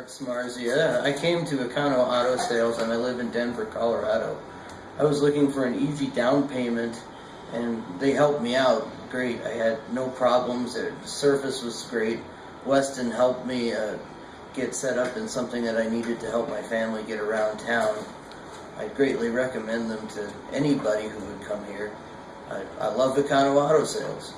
Mark I came to Econo Auto Sales and I live in Denver, Colorado. I was looking for an easy down payment and they helped me out great. I had no problems. The service was great. Weston helped me uh, get set up in something that I needed to help my family get around town. I greatly recommend them to anybody who would come here. I, I love Econo Auto Sales.